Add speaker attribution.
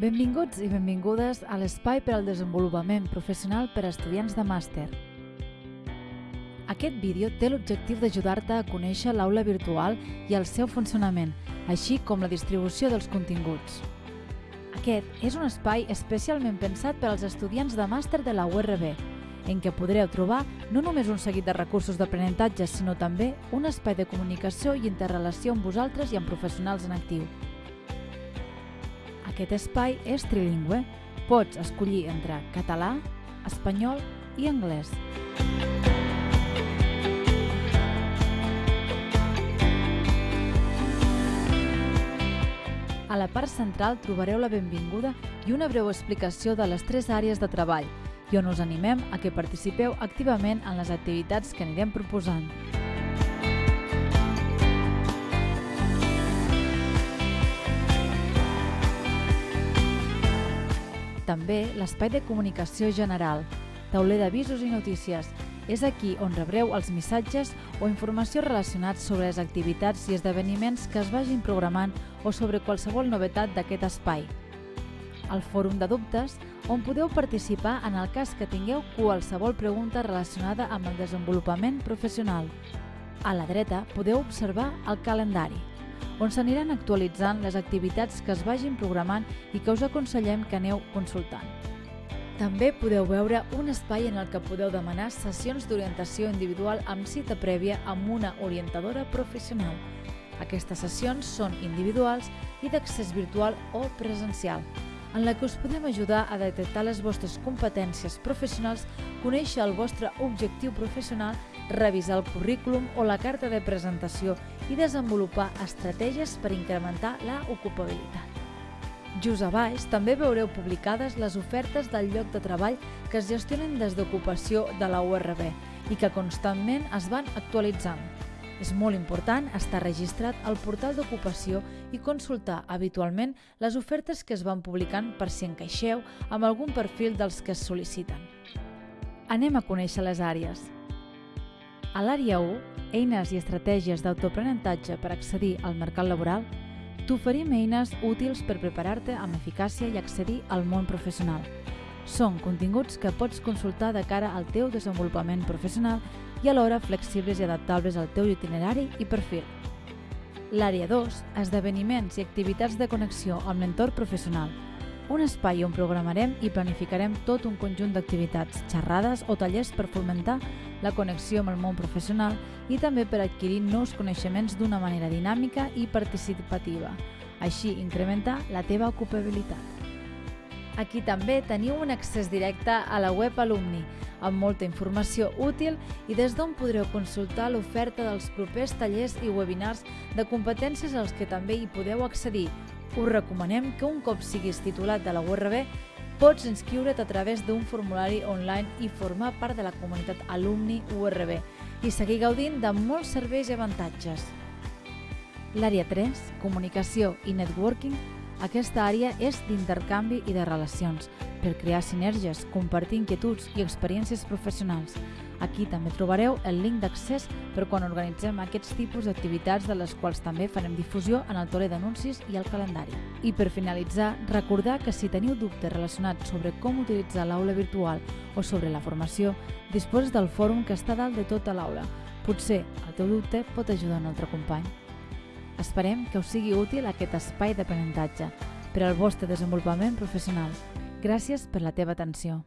Speaker 1: Benvinguts i benvingudes a l'espai per al desenvolupament professional per a estudiants de màster. Aquest vídeo té l'objectiu d'ajudar-te a conèixer l'aula virtual i el seu funcionament, així com la distribució dels continguts. Aquest és un espai especialment pensat per als estudiants de màster de la URB, en què podreu trobar no només un seguit de recursos d'aprenentatge, sinó també un espai de comunicació i interrelació amb vosaltres i amb professionals en actiu. Aquest espai és trilingüe. Pots escollir entre català, espanyol i anglès. A la part central trobareu la benvinguda i una breu explicació de les tres àrees de treball i on us animem a que participeu activament en les activitats que anirem proposant. També l'espai de comunicació general, tauler d'avisos i notícies. És aquí on rebreu els missatges o informació relacionats sobre les activitats i esdeveniments que es vagin programant o sobre qualsevol novetat d'aquest espai. El fòrum de dubtes, on podeu participar en el cas que tingueu qualsevol pregunta relacionada amb el desenvolupament professional. A la dreta podeu observar el calendari on s'aniran actualitzant les activitats que es vagin programant i que us aconsellem que aneu consultant. També podeu veure un espai en el que podeu demanar sessions d'orientació individual amb cita prèvia amb una orientadora professional. Aquestes sessions són individuals i d'accés virtual o presencial, en la que us podem ajudar a detectar les vostres competències professionals, conèixer el vostre objectiu professional, revisar el currículum o la carta de presentació i desenvolupar estratègies per incrementar la ocupabilitat. Just a baix també veureu publicades les ofertes del lloc de treball que es gestionen des d'ocupació de la URB i que constantment es van actualitzant. És molt important estar registrat al portal d'ocupació i consultar habitualment les ofertes que es van publicant per si encaixeu amb algun perfil dels que es sol·liciten. Anem a conèixer les àrees. A l'àrea 1, eines i estratègies d'autoaprenentatge per accedir al mercat laboral, t'oferim eines útils per preparar-te amb eficàcia i accedir al món professional. Són continguts que pots consultar de cara al teu desenvolupament professional i alhora flexibles i adaptables al teu itinerari i perfil. L'àrea 2, esdeveniments i activitats de connexió amb l'entorn professional, un espai on programarem i planificarem tot un conjunt d'activitats, xerrades o tallers per fomentar la connexió amb el món professional i també per adquirir nous coneixements d'una manera dinàmica i participativa, així incrementar la teva ocupabilitat. Aquí també teniu un accés directe a la web Alumni, amb molta informació útil i des d'on podreu consultar l'oferta dels propers tallers i webinars de competències als que també hi podeu accedir, us recomanem que un cop siguis titulat de la URB pots inscriure't a través d'un formulari online i formar part de la comunitat alumni URB i seguir gaudint de molts serveis i avantatges. L'àrea 3, comunicació i networking, aquesta àrea és d'intercanvi i de relacions, per crear sinergies, compartir inquietuds i experiències professionals. Aquí també trobareu el link d'accés per quan organitzem aquests tipus d'activitats de les quals també farem difusió en el tole d'anuncis i el calendari. I per finalitzar, recordar que si teniu dubtes relacionats sobre com utilitzar l'aula virtual o sobre la formació, disposes del fòrum que està dalt de tota l'aula. Potser el teu dubte pot ajudar un altre company. Esperem que us sigui útil aquest espai d'aprenentatge per al vostre desenvolupament professional. Gràcies per la teva atenció.